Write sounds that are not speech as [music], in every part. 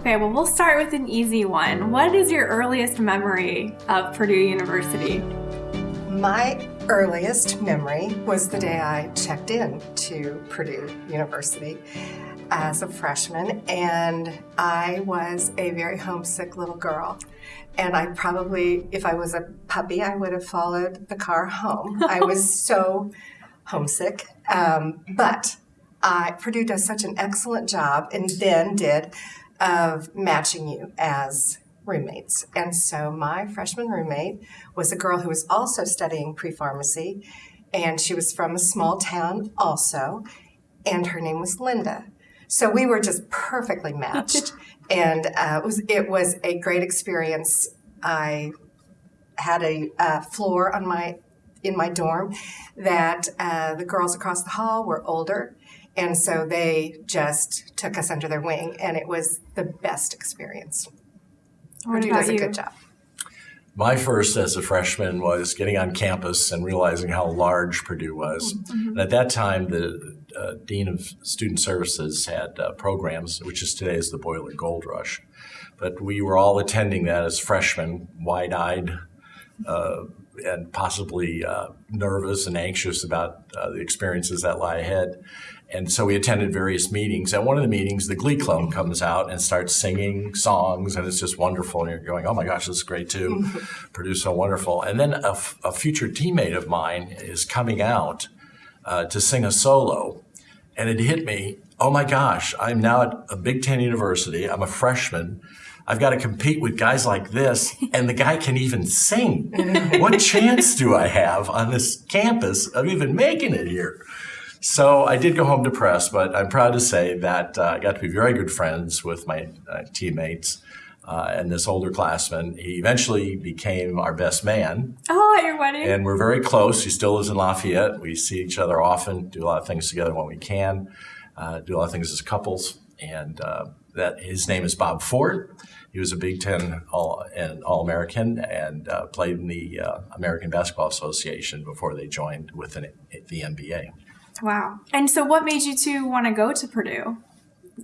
Okay, well, we'll start with an easy one. What is your earliest memory of Purdue University? My earliest memory was the day I checked in to Purdue University as a freshman, and I was a very homesick little girl. And I probably, if I was a puppy, I would have followed the car home. I [laughs] was so homesick. Um, but I, Purdue does such an excellent job, and then did, of matching you as roommates. And so my freshman roommate was a girl who was also studying pre pharmacy, and she was from a small town also, and her name was Linda. So we were just perfectly matched, [laughs] and uh, it was it was a great experience. I had a uh, floor on my in my dorm that uh, the girls across the hall were older, and so they just took us under their wing, and it was the best experience. What Purdue does a you? good job. My first as a freshman was getting on campus and realizing how large Purdue was. And at that time, the uh, Dean of Student Services had uh, programs, which is today is the Boiler Gold Rush. But we were all attending that as freshmen, wide eyed uh, and possibly uh, nervous and anxious about uh, the experiences that lie ahead. And so we attended various meetings. At one of the meetings, the Glee Club comes out and starts singing songs, and it's just wonderful. And you're going, "Oh my gosh, this is great too!" [laughs] Purdue's so wonderful. And then a, f- a future teammate of mine is coming out uh, to sing a solo, and it hit me. Oh my gosh, I'm now at a Big Ten university. I'm a freshman. I've got to compete with guys like this, [laughs] and the guy can even sing. [laughs] what chance do I have on this campus of even making it here? So I did go home depressed, but I'm proud to say that uh, I got to be very good friends with my uh, teammates uh, and this older classman. He eventually became our best man, Oh, at your wedding? and we're very close. He still lives in Lafayette. We see each other often, do a lot of things together when we can, uh, do a lot of things as couples. And uh, that his name is Bob Ford. He was a Big Ten All and All American and uh, played in the uh, American Basketball Association before they joined with an, the NBA. Wow. And so, what made you two want to go to Purdue?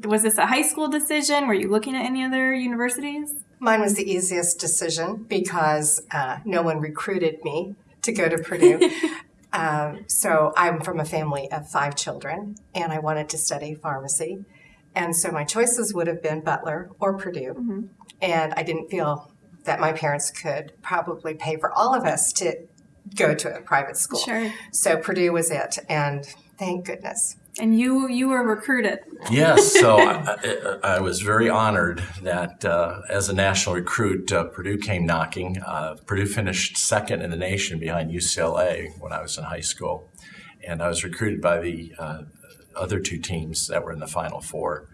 Was this a high school decision? Were you looking at any other universities? Mine was the easiest decision because uh, no one recruited me to go to Purdue. [laughs] um, so I'm from a family of five children, and I wanted to study pharmacy. And so my choices would have been Butler or Purdue. And I didn't feel that my parents could probably pay for all of us to go to a private school. Sure. So Purdue was it, and thank goodness. And you you were recruited. Yes, [laughs] so I, I, I was very honored that uh, as a national recruit, uh, Purdue came knocking. Uh, Purdue finished second in the nation behind UCLA when I was in high school, and I was recruited by the uh, other two teams that were in the Final Four.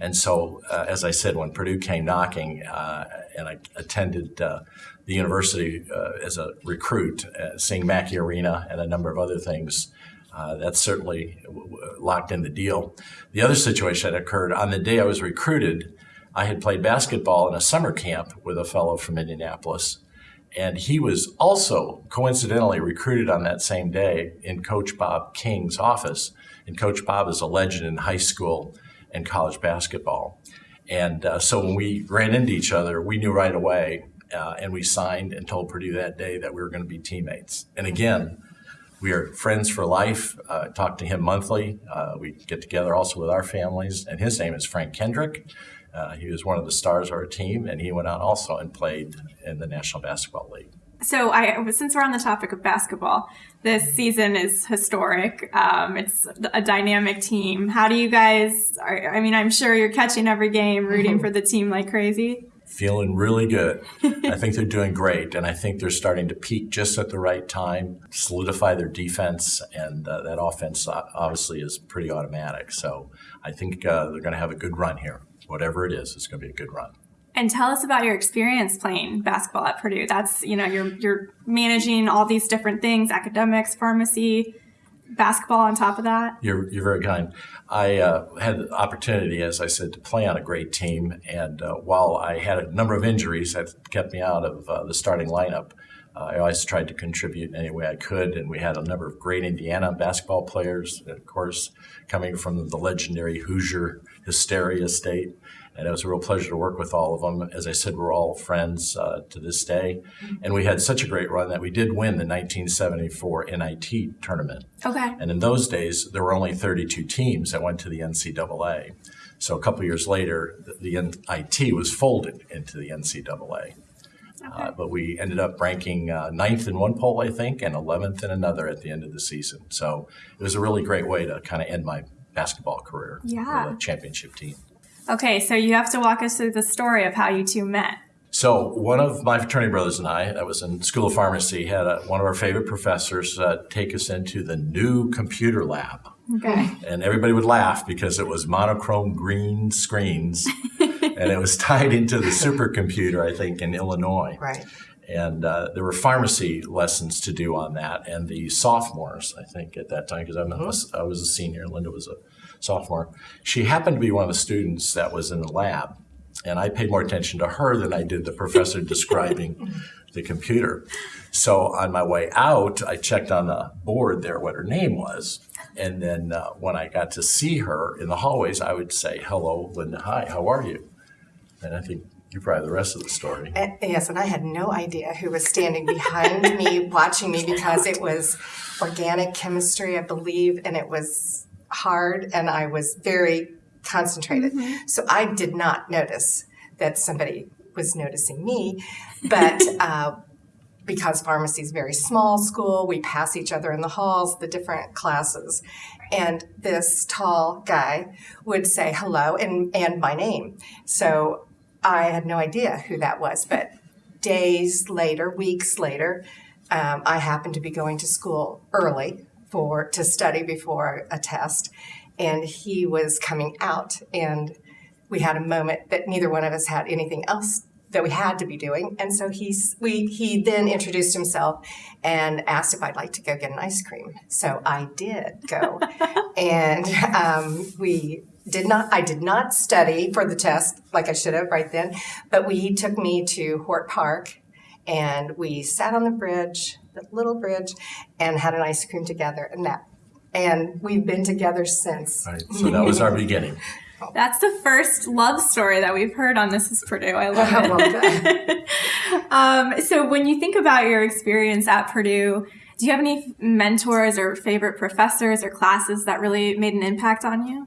And so, uh, as I said, when Purdue came knocking, uh, and I attended uh, the university uh, as a recruit, uh, seeing Mackey Arena and a number of other things, uh, that certainly locked in the deal. The other situation that occurred on the day I was recruited, I had played basketball in a summer camp with a fellow from Indianapolis. And he was also coincidentally recruited on that same day in Coach Bob King's office. And Coach Bob is a legend in high school and college basketball. And uh, so when we ran into each other, we knew right away, uh, and we signed and told Purdue that day that we were going to be teammates. And again, we are friends for life. Uh, talk to him monthly. Uh, we get together also with our families. And his name is Frank Kendrick. Uh, he was one of the stars of our team, and he went on also and played in the National Basketball League. So, I since we're on the topic of basketball, this season is historic. Um, it's a dynamic team. How do you guys? Are, I mean, I'm sure you're catching every game, rooting for the team like crazy. Feeling [laughs] really good. I think they're doing great, and I think they're starting to peak just at the right time, solidify their defense, and uh, that offense uh, obviously is pretty automatic. So I think uh, they're going to have a good run here. Whatever it is, it's going to be a good run. And tell us about your experience playing basketball at Purdue. That's you know you're you're managing all these different things: academics, pharmacy, basketball. On top of that, You're, you're very kind. I uh, had the opportunity, as I said, to play on a great team. And uh, while I had a number of injuries that kept me out of uh, the starting lineup, Uh, I always tried to contribute in any way I could, and we had a number of great Indiana basketball players, of course, coming from the legendary Hoosier Hysteria State. And it was a real pleasure to work with all of them. As I said, we're all friends uh, to this day. And we had such a great run that we did win the 1974 NIT tournament. Okay. And in those days, there were only 32 teams that went to the NCAA. So a couple years later, the, the NIT was folded into the NCAA. Uh, but we ended up ranking uh, ninth in one poll, I think, and 11th in another at the end of the season. So it was a really great way to kind of end my basketball career Yeah. with a championship team. Okay, so you have to walk us through the story of how you two met. So one of my fraternity brothers and I, that was in School of Pharmacy, had a, one of our favorite professors uh, take us into the new computer lab. Okay. and everybody would laugh because it was monochrome green screens [laughs] and it was tied into the supercomputer i think in illinois Right. and uh, there were pharmacy lessons to do on that and the sophomores i think at that time because I was a senior linda was a sophomore she happened to be one of the students that was in the lab and i paid more attention to her than i did the professor [laughs] describing the computer so on my way out i checked on the board there what her name was and then uh, when I got to see her in the hallways, I would say, "Hello, Linda. Hi, how are you?" And I think you probably have the rest of the story. And, yes, and I had no idea who was standing behind me watching me because it was organic chemistry, I believe, and it was hard and I was very concentrated. So I did not notice that somebody was noticing me, but [laughs] uh, because pharmacy is very small school, we pass each other in the halls, the different classes. And this tall guy would say hello and, and my name. So I had no idea who that was. But days later, weeks later, um, I happened to be going to school early for to study before a test, and he was coming out, and we had a moment that neither one of us had anything else that we had to be doing, and so he's we he then introduced himself and asked if I'd like to go get an ice cream. So I did go, [laughs] and um, we did not I did not study for the test like I should have right then, but we he took me to Hort Park and we sat on the bridge, the little bridge, and had an ice cream together and that and we've been together since. Right. So that was our beginning. [laughs] That's the first love story that we've heard on This Is Purdue. I love [laughs] Well it. [laughs] um, so, when you think about your experience at Purdue, do you have any mentors or favorite professors or classes that really made an impact on you?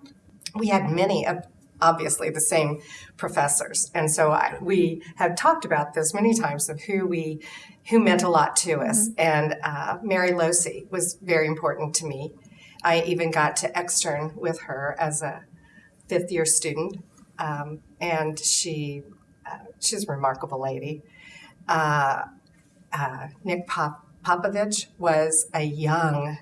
we had many of obviously the same professors. And so I, we have talked about this many times of who we who meant a lot to us. And uh, mary Losey was very important to me. I even got to extern with her as a fifth year student. Um, and she uh, she's a remarkable lady. Uh, uh, nick Pop- popovich was a young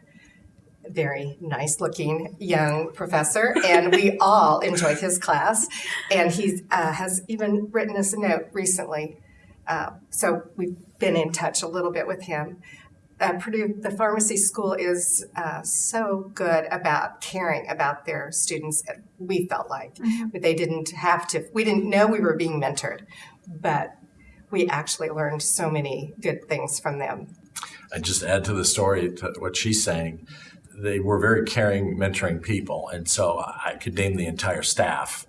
very nice looking young professor, and we [laughs] all enjoyed his class. And he uh, has even written us a note recently. Uh, so we've been in touch a little bit with him. Uh, Purdue, the pharmacy school is uh, so good about caring about their students. We felt like but they didn't have to. We didn't know we were being mentored, but we actually learned so many good things from them. I just add to the story to what she's saying. They were very caring, mentoring people, and so I could name the entire staff.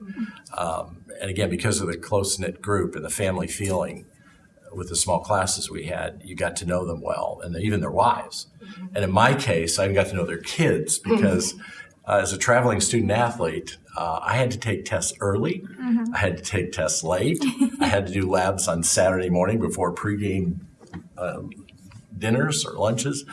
Um, and again, because of the close knit group and the family feeling, with the small classes we had, you got to know them well, and even their wives. And in my case, I even got to know their kids [laughs] because uh, as a traveling student athlete, uh, I had to take tests early. I had to take tests late. I had to do labs on Saturday morning before pregame um, dinners or lunches.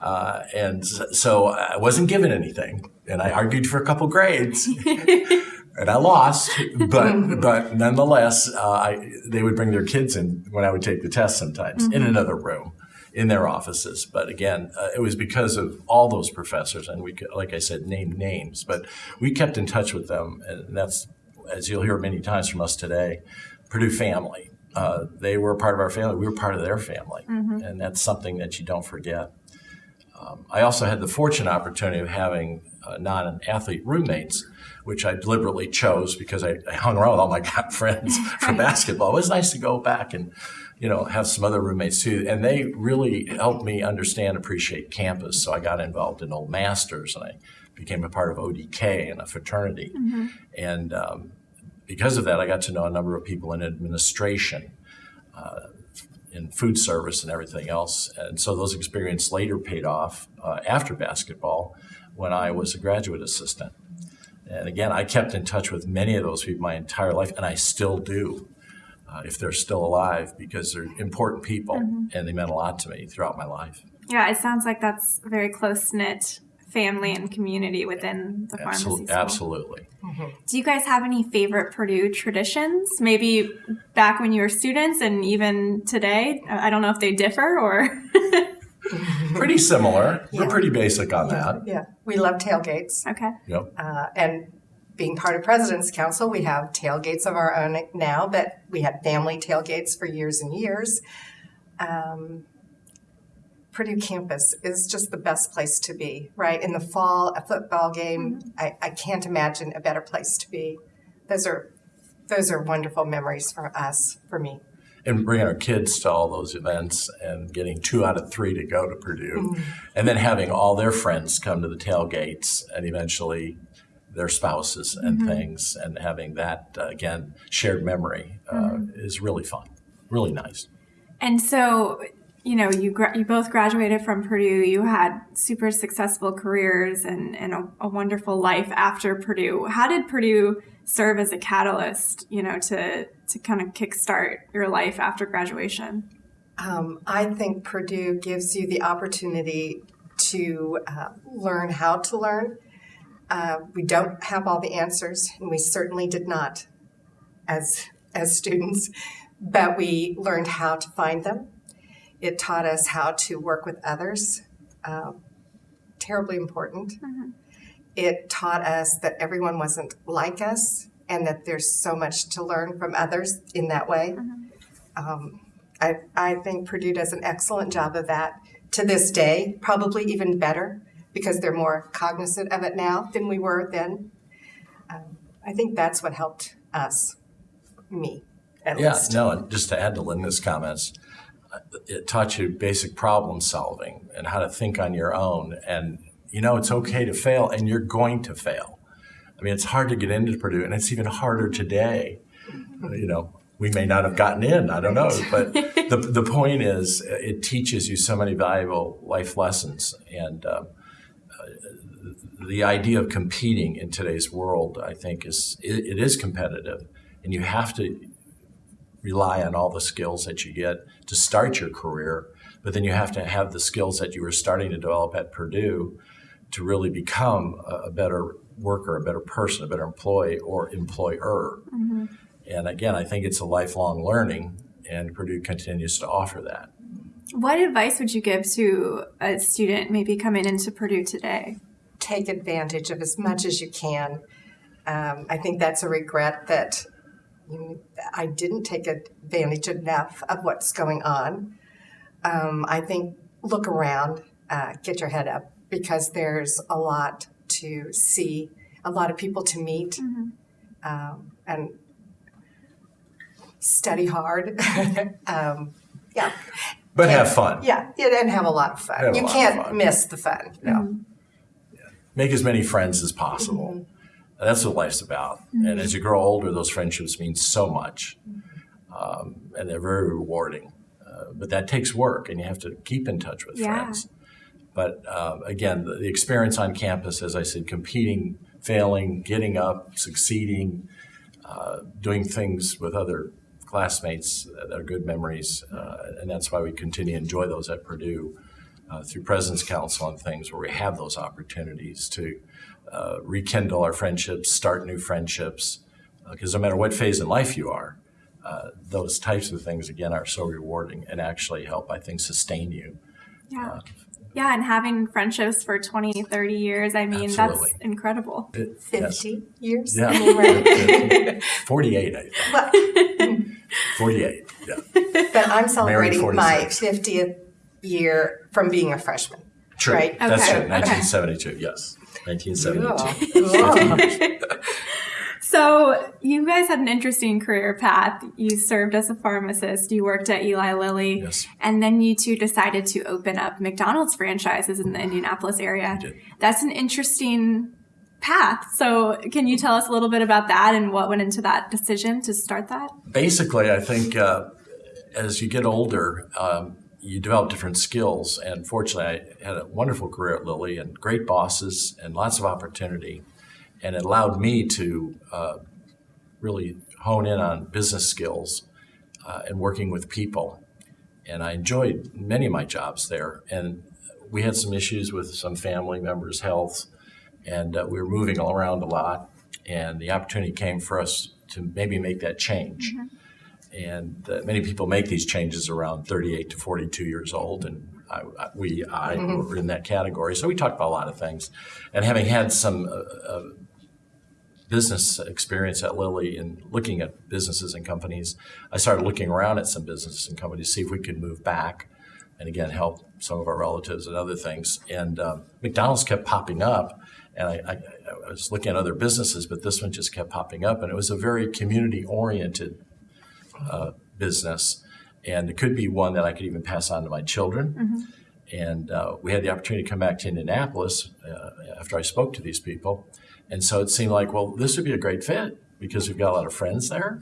Uh, and so I wasn't given anything, and I argued for a couple grades, [laughs] and I lost. But [laughs] but nonetheless, uh, I, they would bring their kids in when I would take the test sometimes in another room in their offices. But again, uh, it was because of all those professors, and we could, like I said, name names, but we kept in touch with them, and that's as you'll hear many times from us today, Purdue family. Uh, they were part of our family. We were part of their family, and that's something that you don't forget. Um, I also had the fortunate opportunity of having uh, non-athlete roommates, which I deliberately chose because I, I hung around with all my [laughs] friends for basketball. It was nice to go back and, you know, have some other roommates too. And they really helped me understand, appreciate campus. So I got involved in Old Masters and I became a part of ODK and a fraternity. And um, because of that, I got to know a number of people in administration, uh, in food service, and everything else. And so those experiences later paid off uh, after basketball when I was a graduate assistant. And again, I kept in touch with many of those people my entire life, and I still do. Uh, if they're still alive, because they're important people and they meant a lot to me throughout my life. Yeah, it sounds like that's very close knit family and community within the pharmacy Absolutely. school. Absolutely. Do you guys have any favorite Purdue traditions? Maybe back when you were students and even today? I I don't know if they differ or. [laughs] Pretty similar. We're pretty basic on that. Yeah, we love tailgates. okay. Yep. Uh, and being part of President's Council, we have tailgates of our own now, but we had family tailgates for years and years. Um, Purdue campus is just the best place to be, right? In the fall, a football game, I, I can't imagine a better place to be. Those are those are wonderful memories for us, for me. and bringing our kids to all those events and getting two out of three to go to Purdue, and then having all their friends come to the tailgates and eventually their spouses and things, and having that uh, again shared memory uh, is really fun, really nice. And so, you know, you gra- you both graduated from Purdue. You had super successful careers and, and a, a wonderful life after Purdue. How did Purdue serve as a catalyst, you know, to to kind of kickstart your life after graduation? Um, I think Purdue gives you the opportunity to uh, learn how to learn. Uh, we don't have all the answers, and we certainly did not as as students, but we learned how to find them. It taught us how to work with others. Uh, terribly important. It taught us that everyone wasn't like us, and that there's so much to learn from others in that way. Um, I, I think Purdue does an excellent job of that to this day, probably even better because they're more cognizant of it now than we were then. Um, I think that's what helped us, me at Yeah, least. no, and just to add to Linda's comments, it taught you basic problem solving and how to think on your own. And, you know, it's okay to fail and you're going to fail. I mean, it's hard to get into Purdue and it's even harder today. You know, we may not have gotten in, I don't know. But [laughs] the, the point is, uh, it teaches you so many valuable life lessons. And um, uh, the idea of competing in today's world, I think, is it, it is competitive. And you have to rely on all the skills that you get to start your career, but then you have to have the skills that you were starting to develop at Purdue to really become a, a better worker, a better person, a better employee or employer. And again, I think it's a lifelong learning, and Purdue continues to offer that. What advice would you give to a student maybe coming into Purdue today? Take advantage of as much as you can. Um, I think that's a regret that you know, I didn't take advantage enough of what's going on. Um, I think look around, uh, get your head up because there's a lot to see, a lot of people to meet, um, and study hard. [laughs] um, yeah, But have fun. yeah, yeah, and have a lot of fun. Have you can't fun. miss the fun. No. make as many friends as possible. And that's what life's about. And as you grow older, those friendships mean so much, um, and they're very rewarding. Uh, but that takes work, and you have to keep in touch with Yeah. friends. But um, again, the, the experience on campus, as I said, competing, failing, getting up, succeeding, uh, doing things with other classmates that are good memories, uh, and that's why we continue to enjoy those at Purdue uh, through President's Council and things where we have those opportunities to uh, rekindle our friendships, start new friendships, because no matter what phase in life you are, uh, those types of things again are so rewarding and actually help, I think, sustain you. Yeah. Yeah, and having friendships for 20, 30 years, I mean, Absolutely. that's incredible. It- yes. 50 years? Yeah. I mean, right. 48, I think. Well, 48, yeah. but I'm celebrating my 50th year from being a freshman. True. Right. That's Okay. it. Okay. 1972, yes. 1972. Cool. [laughs] So you guys had an interesting career path. You served as a pharmacist. You worked at Eli Lilly, Yes. and then you two decided to open up McDonald's franchises in the Indianapolis area. That's an interesting path. So can you tell us a little bit about that and what went into that decision to start that? Basically, I think uh, as you get older, um, you develop different skills. And fortunately, I had a wonderful career at Lilly and great bosses and lots of opportunity. And it allowed me to uh, really hone in on business skills uh, and working with people. And I enjoyed many of my jobs there. And we had some issues with some family members' health, and uh, we were moving all around a lot. And the opportunity came for us to maybe make that change. And uh, many people make these changes around 38 to 42 years old, and I, I, we, I were in that category. So we talked about a lot of things. And having had some uh, uh, business experience at Lilly and looking at businesses and companies, I started looking around at some businesses and companies to see if we could move back and again help some of our relatives and other things. And um, McDonald's kept popping up, and I, I, I was looking at other businesses, but this one just kept popping up, and it was a very community oriented uh, business, and it could be one that I could even pass on to my children. And uh, we had the opportunity to come back to Indianapolis uh, after I spoke to these people. And so it seemed like, well, this would be a great fit because we've got a lot of friends there.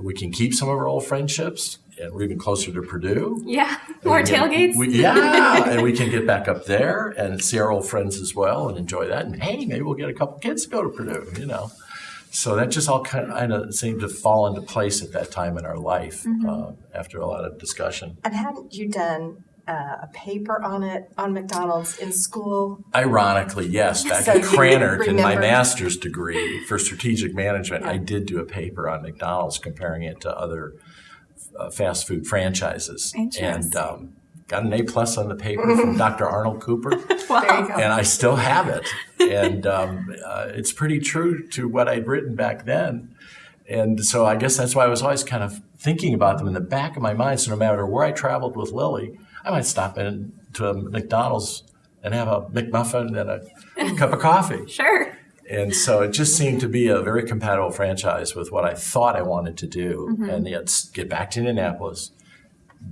We can keep some of our old friendships, and we're even closer to Purdue. Yeah, more tailgates. we- yeah, and we can get back up there and see our old friends as well and enjoy that. And hey, maybe we'll get a couple kids to go to Purdue, you know. So that just all kind of seemed to fall into place at that time in our life Mm-hmm. uh, after a lot of discussion. And hadn't you done uh, a paper on it on McDonald's in school? Ironically, yes, [laughs] back So at you Krannert in my master's degree for strategic management, I did do a paper on McDonald's comparing it to other uh, fast food franchises. And um, got an A plus on the paper from [laughs] Dr. Arnold Cooper. [laughs] There you go. and I still have it. [laughs] And um, uh, it's pretty true to what I'd written back then. And so I guess that's why I was always kind of thinking about them in the back of my mind. So no matter where I traveled with Lilly, I might stop in to a McDonald's and have a McMuffin and a cup of coffee. Sure. And so it just seemed to be a very compatible franchise with what I thought I wanted to do, and yet get back to Indianapolis,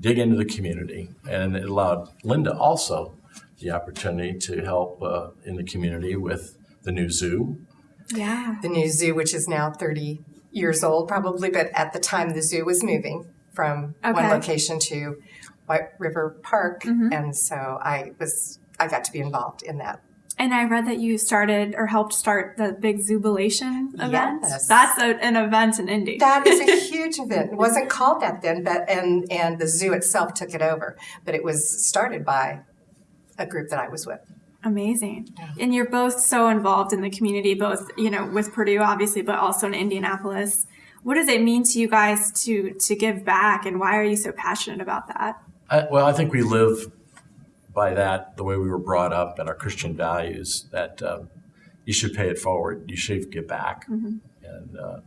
dig into the community, and it allowed Linda also the opportunity to help uh, in the community with the new zoo. Yeah. the new zoo, which is now 30 years old probably, but at the time the zoo was moving from one location to White River Park. And so I was, I got to be involved in that. And I read that you started or helped start the big Zoobilation event. Yes. That's a, an event in Indy. That is a [laughs] huge event. It wasn't called that then, but and and the zoo itself took it over. But it was started by a group that I was with. Amazing. And you're both so involved in the community, both, you know, with Purdue obviously, but also in Indianapolis. What does it mean to you guys to to give back and why are you so passionate about that? I, well, I think we live by that the way we were brought up and our Christian values that um, you should pay it forward, you should give back, and uh,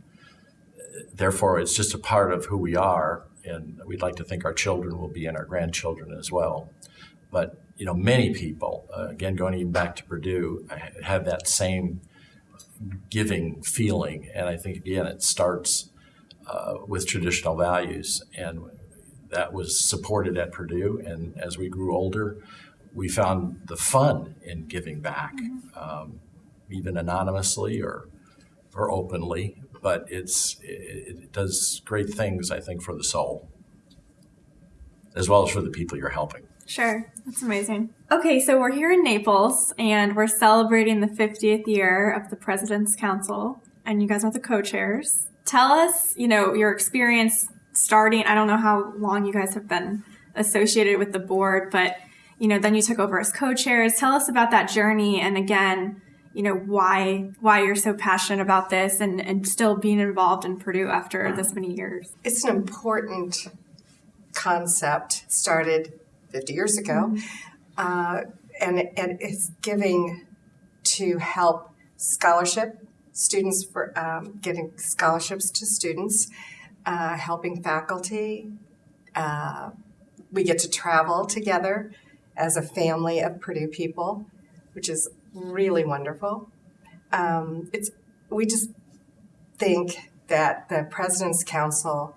therefore it's just a part of who we are. And we'd like to think our children will be and our grandchildren as well. But you know, many people, uh, again, going even back to Purdue, have that same giving feeling, and I think again it starts uh, with traditional values and that was supported at Purdue. And as we grew older, we found the fun in giving back, um, even anonymously or or openly. But it's it, it does great things, I think, for the soul, as well as for the people you're helping. Sure. That's amazing. Okay, so we're here in Naples and we're celebrating the 50th year of the President's Council, and you guys are the co chairs. Tell us, you know, your experience starting. I don't know how long you guys have been associated with the board, but, you know, then you took over as co chairs. Tell us about that journey and again, you know, why why you're so passionate about this and, and still being involved in Purdue after this many years. It's an important concept started 50 years ago, uh, and, and it's giving to help scholarship students for um, getting scholarships to students, uh, helping faculty. Uh, we get to travel together as a family of Purdue people, which is really wonderful. Um, it's we just think that the President's Council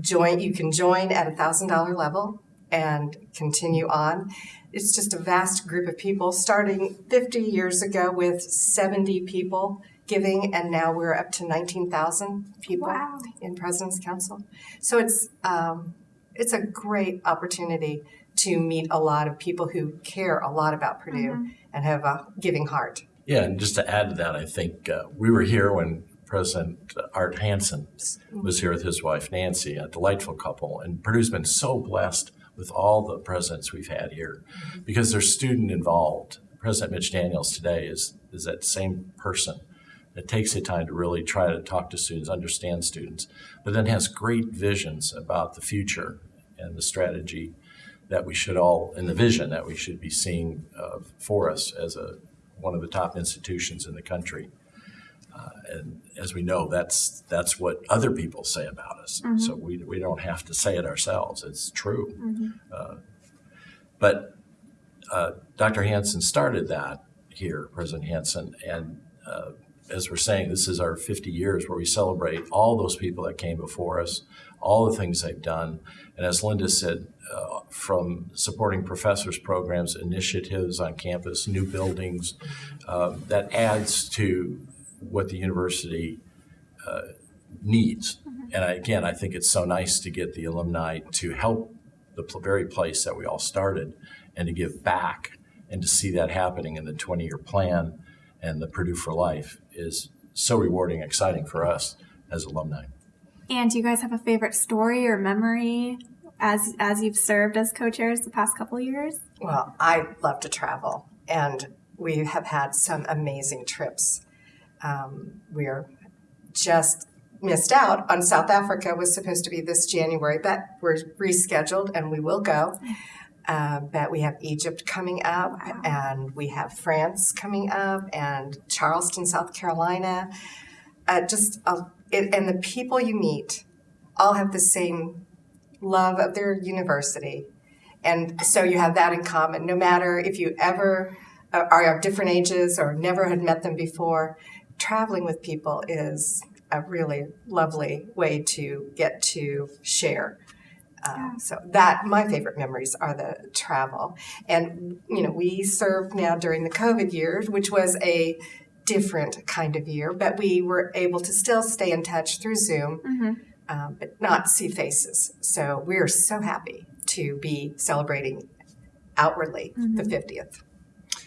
join, you can join at a thousand dollar level and continue on. It's just a vast group of people, starting 50 years ago with 70 people giving, and now we're up to 19,000 people Wow. in President's Council. So it's um, it's a great opportunity to meet a lot of people who care a lot about Purdue and have a giving heart. Yeah, and just to add to that, I think uh, we were here when President Art Hansen was here with his wife Nancy, a delightful couple. And Purdue's been so blessed with all the presidents we've had here because they're student involved. President Mitch Daniels today is, is that same person that takes the time to really try to talk to students, understand students, but then has great visions about the future and the strategy that we should all, and the vision that we should be seeing uh, for us as a one of the top institutions in the country. Uh, and as we know, that's that's what other people say about us. So we, we don't have to say it ourselves. It's true. Uh, but uh, Dr. Hansen started that here, President Hansen, and uh, as we're saying, this is our 50 years where we celebrate all those people that came before us, all the things they've done. And as Linda said, uh, from supporting professors' programs, initiatives on campus, new buildings, uh, that adds to what the university uh, needs. And I- again, I think it's so nice to get the alumni to help the pl- very place that we all started and to give back and to see that happening in the 20 year plan and the Purdue for Life is so rewarding, exciting for us as alumni. And do you guys have a favorite story or memory as as you've served as co-chairs the past couple years? Well, I love to travel, and we have had some amazing trips. Um, we're just missed out on South Africa was supposed to be this January, but we're rescheduled and we will go. Uh, but we have Egypt coming up, and we have France coming up, and Charleston, South Carolina. Uh, just uh, it, and the people you meet all have the same love of their university and so you have that in common. No matter if you ever uh, are of different ages or never had met them before, traveling with people is a really lovely way to get to share. Uh, so that my favorite memories are the travel, and you know we served now during the COVID years, which was a different kind of year, but we were able to still stay in touch through Zoom, um, but not see faces. So we are so happy to be celebrating outwardly the 50th.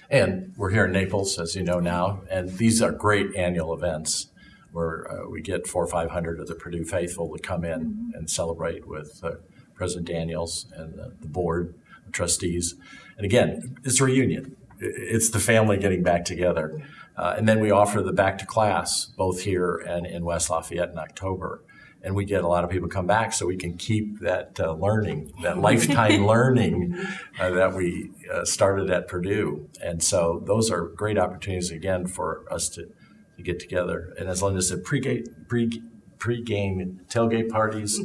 And we're here in Naples, as you know now, and these are great annual events where uh, we get four or 500 of the Purdue faithful to come in and celebrate with uh, President Daniels and the, the board of trustees. And again, it's a reunion. It's the family getting back together. Uh, and then we offer the back to class both here and in West Lafayette in October. And we get a lot of people come back so we can keep that uh, learning, that [laughs] lifetime learning uh, that we uh, started at Purdue. And so those are great opportunities again for us to, to get together. And as Linda said, pre-game, pre, pre-game tailgate parties,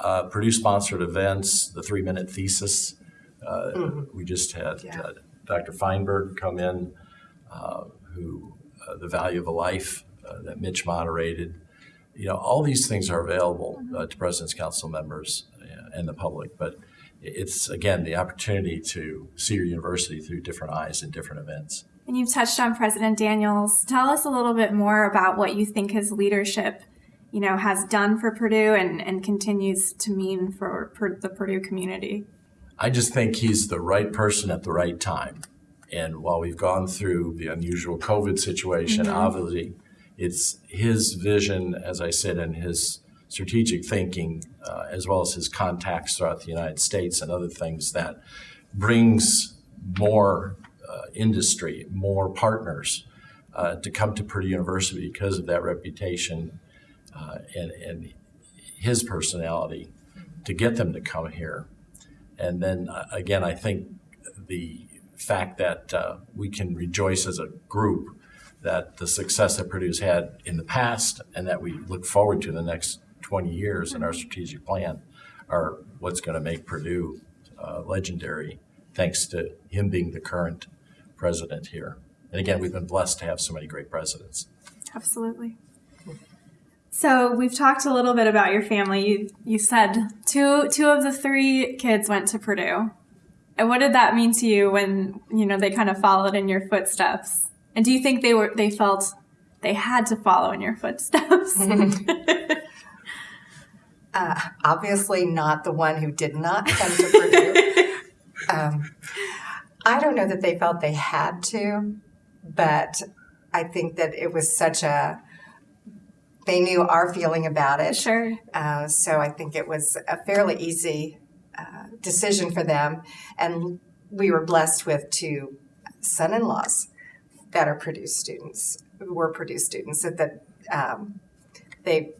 uh, Purdue sponsored events, the three minute thesis. Uh, We just had Yeah. uh, Dr. Feinberg come in, uh, who uh, the value of a life uh, that Mitch moderated. You know, all these things are available uh, to President's Council members uh, and the public, but it's again the opportunity to see your university through different eyes in different events. And you've touched on President Daniels. Tell us a little bit more about what you think his leadership, you know, has done for Purdue and, and continues to mean for, for the Purdue community. I just think he's the right person at the right time. And while we've gone through the unusual COVID situation, obviously, it's his vision, as I said, and his strategic thinking, uh, as well as his contacts throughout the United States and other things that brings more uh, industry, more partners uh, to come to Purdue University because of that reputation uh, and, and his personality to get them to come here. And then uh, again, I think the fact that uh, we can rejoice as a group that the success that Purdue's had in the past and that we look forward to the next 20 years in our strategic plan are what's going to make Purdue uh, legendary, thanks to him being the current president here. And again, we've been blessed to have so many great presidents. Absolutely. So we've talked a little bit about your family. You, you said two two of the three kids went to Purdue. And what did that mean to you when you know they kind of followed in your footsteps? And do you think they were they felt they had to follow in your footsteps? [laughs] uh, obviously, not the one who did not come to Purdue. [laughs] um, I don't know that they felt they had to, but I think that it was such a they knew our feeling about it. Sure. Uh, so I think it was a fairly easy uh, decision for them, and we were blessed with two son-in-laws that are Purdue students, were Purdue students. So that um, they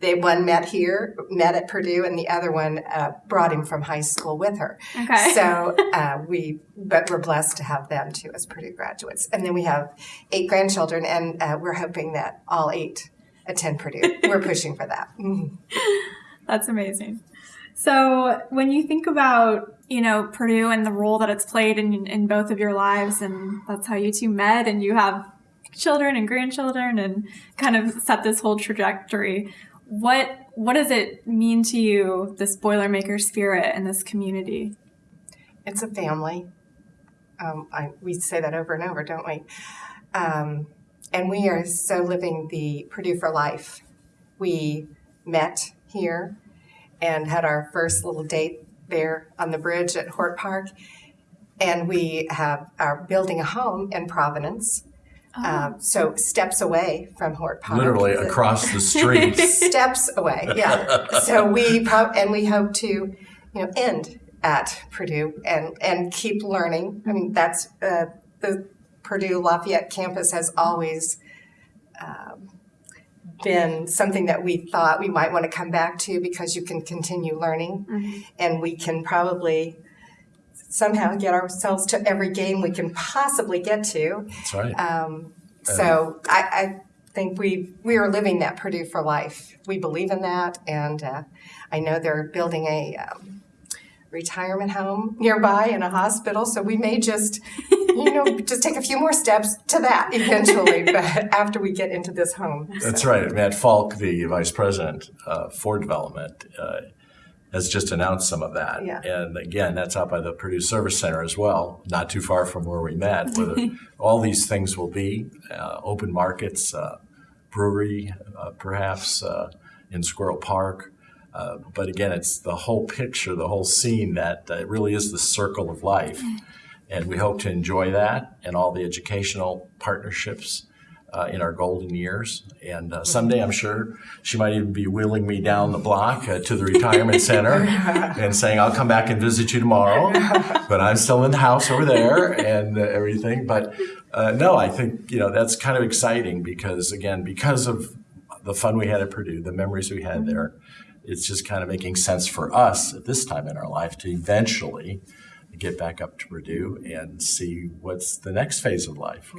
they one met here, met at Purdue, and the other one uh, brought him from high school with her. Okay. So uh, we, but we're blessed to have them too as Purdue graduates. And then we have eight grandchildren, and uh, we're hoping that all eight attend Purdue. we're pushing for that. That's amazing. So when you think about you know Purdue and the role that it's played in in both of your lives, and that's how you two met, and you have children and grandchildren, and kind of set this whole trajectory. What what does it mean to you, this Boilermaker spirit and this community? It's a family. Um, I, we say that over and over, don't we? Um, and we are so living the Purdue for Life. We met here and had our first little date there on the bridge at Hort Park. And we have are building a home in Provenance. Oh. Um, so steps away from Hort Park. Literally [laughs] across the street. steps away, yeah. [laughs] So we pro- and we hope to, you know, end at Purdue and and keep learning. I mean, that's uh, the Purdue Lafayette campus has always um, been something that we thought we might want to come back to because you can continue learning mm-hmm. and we can probably somehow get ourselves to every game we can possibly get to. That's right. Um, so I, I, think we we are living that Purdue for life. We believe in that, and uh, I know they're building a um, retirement home nearby and a hospital. So we may just you know, [laughs] just take a few more steps to that eventually, [laughs] but after we get into this home. That's right. Matt Falk, the vice president uh, for development, uh, has just announced some of that. Yeah. And again, that's out by the Purdue Service Center as well, not too far from where we met, where the, [laughs] all these things will be uh, open markets, uh, brewery, uh, perhaps uh, in Squirrel Park. Uh, but again, it's the whole picture, the whole scene that uh, really is the circle of life. And we hope to enjoy that and all the educational partnerships uh, in our golden years. And uh, someday I'm sure she might even be wheeling me down the block uh, to the retirement [laughs] center and saying, I'll come back and visit you tomorrow. [laughs] But I'm still in the house over there and uh, everything. But uh, no, I think, you know, that's kind of exciting because, again, because of the fun we had at Purdue, the memories we had there, it's just kind of making sense for us at this time in our life to eventually get back up to Purdue and see what's the next phase of life.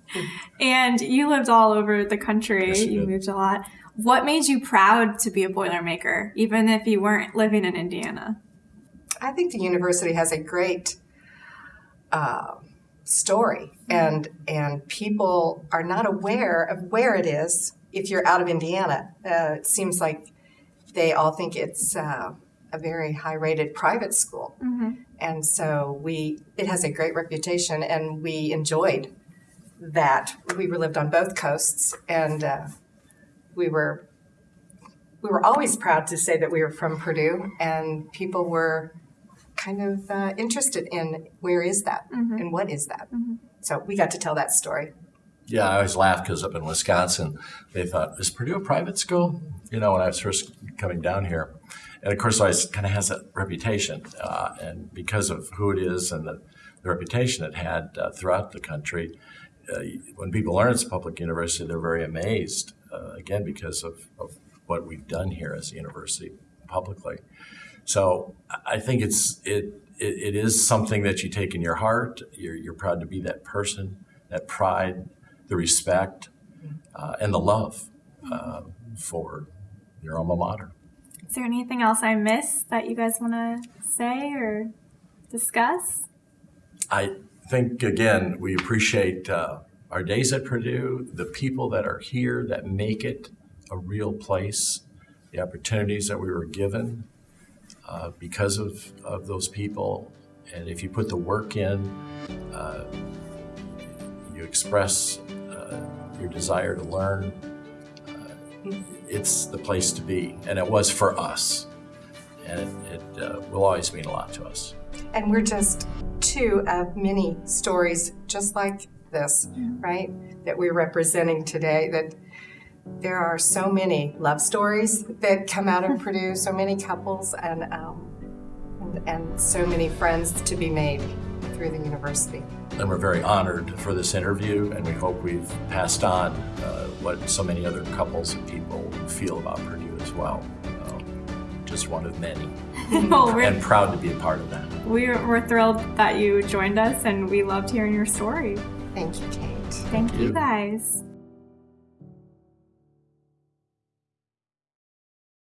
[laughs] and you lived all over the country. Yes, you moved a lot. What made you proud to be a Boilermaker, even if you weren't living in Indiana? I think the university has a great uh, story, and and people are not aware of where it is if you're out of Indiana. Uh, it seems like they all think it's uh, a very high rated private school. Mm-hmm. And so we it has a great reputation and we enjoyed that. We were lived on both coasts and uh, we were we were always proud to say that we were from Purdue and people were kind of uh, interested in where is that mm-hmm. and what is that. Mm-hmm. So we got to tell that story. Yeah, I always laugh because up in Wisconsin, they thought, is Purdue a private school? You know, when I was first coming down here and of course, it kind of has that reputation, uh, and because of who it is and the, the reputation it had uh, throughout the country, uh, when people learn it's a public university, they're very amazed. Uh, again, because of, of what we've done here as a university publicly. So I think it's it, it, it is something that you take in your heart. You're, you're proud to be that person, that pride, the respect, uh, and the love uh, for your alma mater. Is there anything else I missed that you guys want to say or discuss? I think, again, we appreciate uh, our days at Purdue, the people that are here that make it a real place, the opportunities that we were given uh, because of, of those people. And if you put the work in, uh, you express uh, your desire to learn, uh, it's the place to be. And it was for us. And it, it uh, will always mean a lot to us. And we're just two of many stories just like this, right? That we're representing today. That there are so many love stories that come out of [laughs] Purdue, so many couples, and, um, and and so many friends to be made through the university. And we're very honored for this interview, and we hope we've passed on uh, what so many other couples and people feel about Purdue as well. Um, just one of many, [laughs] well, we're, and proud to be a part of that. we're, we're thrilled that you joined us and we loved hearing your story. Thank you, Kate. Thank you you. guys.